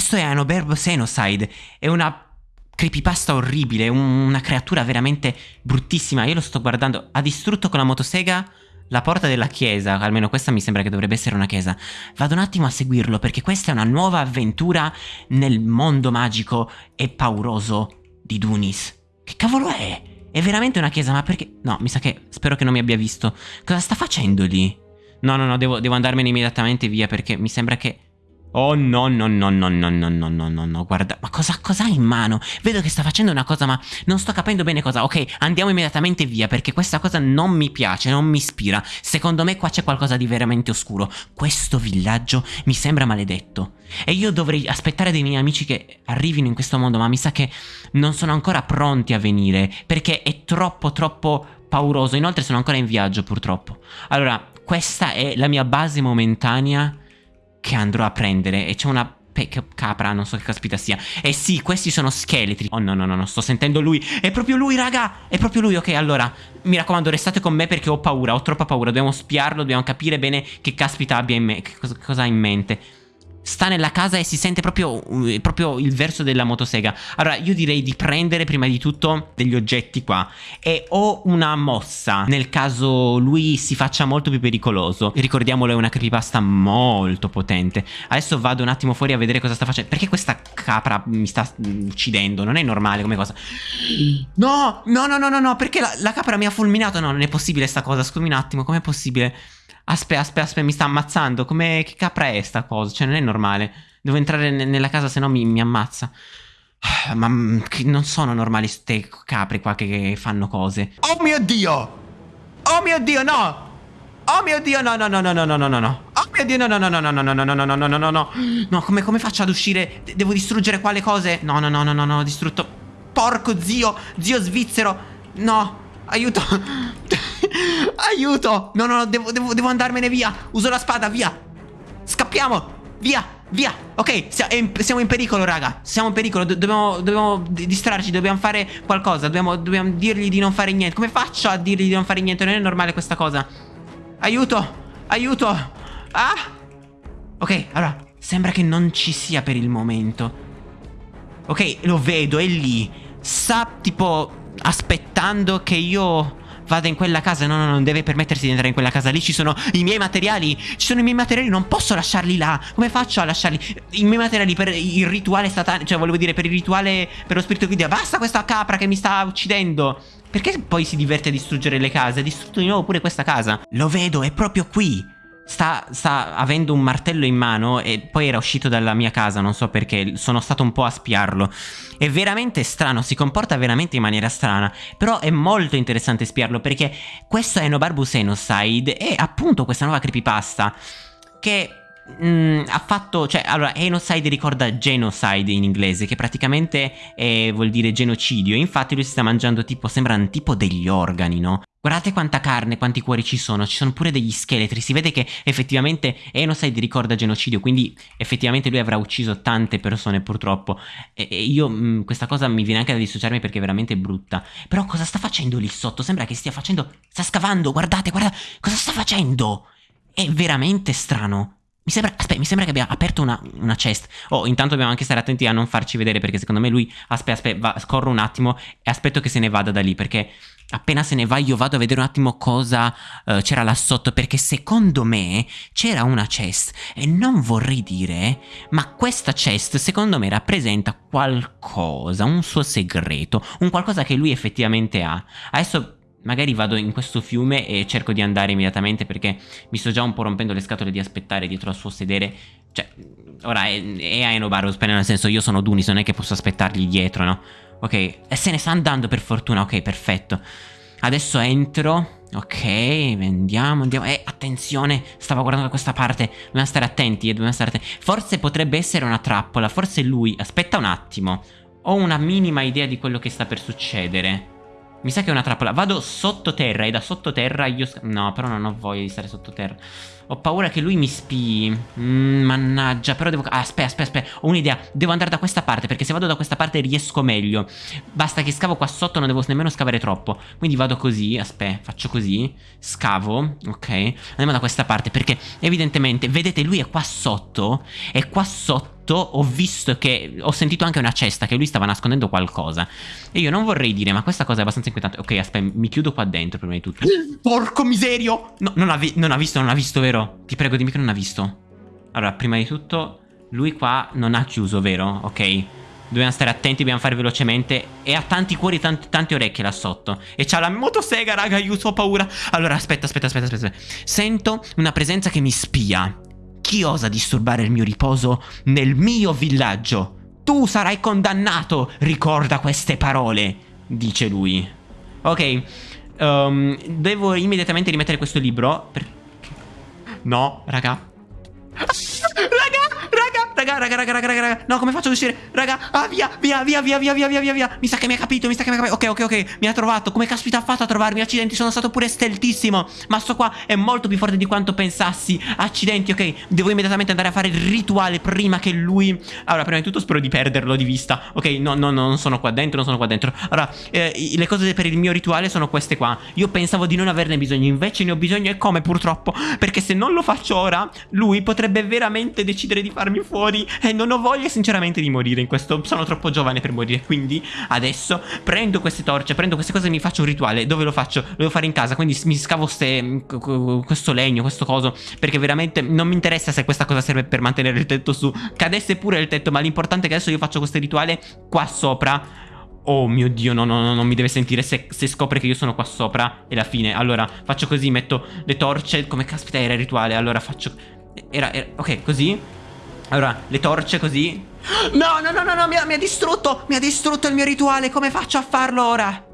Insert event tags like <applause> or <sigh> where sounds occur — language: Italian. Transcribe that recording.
questo è Anoberbo Xenocide. È una creepypasta orribile, una creatura veramente bruttissima. Io lo sto guardando. Ha distrutto con la motosega la porta della chiesa, almeno questa mi sembra che dovrebbe essere una chiesa. Vado un attimo a seguirlo perché questa è una nuova avventura nel mondo magico e pauroso di Dunis. Che cavolo è? È veramente una chiesa, ma perché... No, mi sa che... Spero che non mi abbia visto. Cosa sta facendo lì? No, no, no, devo, devo andarmene immediatamente via perché mi sembra che... Oh no no no no no no no no no no guarda ma cosa, cosa ha in mano? Vedo che sta facendo una cosa ma non sto capendo bene cosa Ok andiamo immediatamente via perché questa cosa non mi piace, non mi ispira Secondo me qua c'è qualcosa di veramente oscuro Questo villaggio mi sembra maledetto E io dovrei aspettare dei miei amici che arrivino in questo mondo Ma mi sa che non sono ancora pronti a venire Perché è troppo troppo pauroso Inoltre sono ancora in viaggio purtroppo Allora questa è la mia base momentanea che andrò a prendere e c'è una capra, non so che caspita sia. E sì, questi sono scheletri. Oh no, no, no, no, sto sentendo lui. È proprio lui, raga. È proprio lui. Ok, allora, mi raccomando, restate con me perché ho paura, ho troppa paura. Dobbiamo spiarlo, dobbiamo capire bene che caspita abbia in me, che cosa, cosa ha in mente sta nella casa e si sente proprio, uh, proprio, il verso della motosega. Allora, io direi di prendere prima di tutto degli oggetti qua. E ho una mossa, nel caso lui si faccia molto più pericoloso. Ricordiamolo, è una creepypasta molto potente. Adesso vado un attimo fuori a vedere cosa sta facendo. Perché questa capra mi sta mm, uccidendo? Non è normale come cosa. No, no, no, no, no, no, perché la, la capra mi ha fulminato? No, non è possibile sta cosa, scusami un attimo, com'è possibile? Aspetta, aspetta, aspetta, mi sta ammazzando. Come che capra è sta cosa? Cioè, non è normale. Devo entrare nella casa, se no mi, mi ammazza. Ma mm, non sono normali queste capre qua che, che fanno cose. Oh mio Dio! Oh mio Dio, no! Oh mio Dio, no, no, no, no, no, no, no, no, no. Oh mio Dio, no, no, no, no, no, no, no, no, no, no, no, no, no, no. No, come, come faccio ad uscire? Devo distruggere quale cose? No, no, no, no, no, no, distrutto. Porco zio, zio svizzero. No, aiuto. Aiuto! No, no, no, devo, devo, devo andarmene via. Uso la spada, via. Scappiamo. Via, via. Ok, siamo in pericolo, raga. Siamo in pericolo. dobbiamo, dobbiamo distrarci, dobbiamo fare qualcosa. Dobbiamo, dobbiamo dirgli di non fare niente. Come faccio a dirgli di non fare niente? Non è normale questa cosa. Aiuto, aiuto. Ah. Ok, allora, sembra che non ci sia per il momento. Ok, lo vedo, è lì. Sta tipo aspettando che io Vada in quella casa No no non deve permettersi di entrare in quella casa. Lì ci sono i miei materiali. Ci sono i miei materiali Non posso lasciarli là. Come faccio a lasciarli? I miei materiali per il rituale statale Cioè volevo dire per il rituale Per lo spirito guida Basta questa capra che mi sta uccidendo. Perché poi si diverte a distruggere le case? Ha distrutto di nuovo pure questa casa. Lo vedo è proprio qui Sta, sta, avendo un martello in mano e poi era uscito dalla mia casa, non so perché, sono stato un po' a spiarlo. È veramente strano, si comporta veramente in maniera strana, però è molto interessante spiarlo perché questo è Enobarbus Enocide e appunto questa nuova creepypasta che Mm, ha fatto, cioè, allora, Enocide ricorda genocide in inglese, che praticamente è, vuol dire genocidio. Infatti lui si sta mangiando tipo, sembrano tipo degli organi, no? Guardate quanta carne, quanti cuori ci sono, ci sono pure degli scheletri, si vede che effettivamente Enocide ricorda genocidio, quindi effettivamente lui avrà ucciso tante persone purtroppo. E, e io mh, mm, questa cosa mi viene anche da dissociarmi perché è veramente brutta. Però cosa sta facendo lì sotto? Sembra che stia facendo... sta scavando, guardate, guardate, cosa sta facendo? È veramente strano. Mi sembra, aspetta, mi sembra che abbia aperto una, una, chest. Oh, intanto dobbiamo anche stare attenti a non farci vedere perché secondo me lui... Aspetta, aspetta, va, scorro un attimo e aspetto che se ne vada da lì perché appena se ne va io vado a vedere un attimo cosa uh, c'era là sotto perché secondo me c'era una chest e non vorrei dire ma questa chest secondo me rappresenta qualcosa, un suo segreto, un qualcosa che lui effettivamente ha. Adesso Magari vado in questo fiume e cerco di andare immediatamente perché mi sto già un po' rompendo le scatole di aspettare dietro al suo sedere. Cioè, ora è, è Aenobarus, nel senso io sono Dunis, non è che posso aspettargli dietro, no? Ok, e se ne sta andando per fortuna, ok, perfetto. Adesso entro, ok, andiamo, andiamo. Eh, attenzione, stavo guardando da questa parte, dobbiamo stare attenti, eh, dobbiamo stare attenti. Forse potrebbe essere una trappola, forse lui... Aspetta un attimo, ho una minima idea di quello che sta per succedere. Mi sa che è una trappola. Vado sottoterra e da sottoterra io... No, però non ho voglia di stare sottoterra. Ho paura che lui mi spii. Mm, mannaggia, però devo... Ah, aspetta, aspetta, aspetta. Ho un'idea. Devo andare da questa parte, perché se vado da questa parte riesco meglio. Basta che scavo qua sotto, non devo nemmeno scavare troppo. Quindi vado così, aspetta, faccio così. Scavo, ok. Andiamo da questa parte, perché evidentemente, vedete, lui è qua sotto. E qua sotto sotto ho visto che ho sentito anche una cesta che lui stava nascondendo qualcosa. E io non vorrei dire, ma questa cosa è abbastanza inquietante. Ok, aspetta, mi chiudo qua dentro prima di tutto. <gasps> Porco miserio! No, non ha, non ha visto, non ha visto, vero? Ti prego, dimmi che non ha visto. Allora, prima di tutto, lui qua non ha chiuso, vero? Ok. Dobbiamo stare attenti, dobbiamo fare velocemente E ha tanti cuori, tanti, tante orecchie là sotto E c'ha la motosega, raga, io ho paura Allora, aspetta, aspetta, aspetta, aspetta Sento una presenza che mi spia Chi osa disturbare il mio riposo nel mio villaggio? Tu sarai condannato, ricorda queste parole Dice lui Ok um, Devo immediatamente rimettere questo libro per... No, raga Raga, raga, raga, raga, raga. No, come faccio ad uscire? Raga, ah, via, via, via, via, via, via, via, via, via. Mi sa che mi ha capito, mi sa che mi ha capito. Ok, ok, ok. Mi ha trovato. Come caspita ha fatto a trovarmi? Accidenti, sono stato pure steltissimo. Ma sto qua è molto più forte di quanto pensassi. Accidenti, ok. Devo immediatamente andare a fare il rituale prima che lui... Allora, prima di tutto spero di perderlo di vista. Ok, no, no, no, non sono qua dentro, non sono qua dentro. Allora, eh, le cose per il mio rituale sono queste qua. Io pensavo di non averne bisogno, invece ne ho bisogno e come purtroppo. Perché se non lo faccio ora, lui potrebbe veramente decidere di farmi fuori e non ho voglia sinceramente di morire in questo Sono troppo giovane per morire Quindi adesso prendo queste torce Prendo queste cose e mi faccio un rituale. Dove lo faccio? Lo devo fare in casa Quindi mi scavo ste, questo legno, questo coso Perché veramente non mi interessa se questa cosa serve per mantenere il tetto su. Cadesse pure il tetto Ma l'importante è che adesso io faccio questo rituale qua sopra. Oh mio dio, no, no, no, non mi deve sentire se, se, scopre che io sono qua sopra È la fine. Allora, faccio così, metto le torce Come caspita era il rituale Allora faccio... Era, era... Ok, così allora, le torce così. No, no, no, no, no mi, ha, mi ha distrutto. Mi ha distrutto il mio rituale. Come faccio a farlo ora?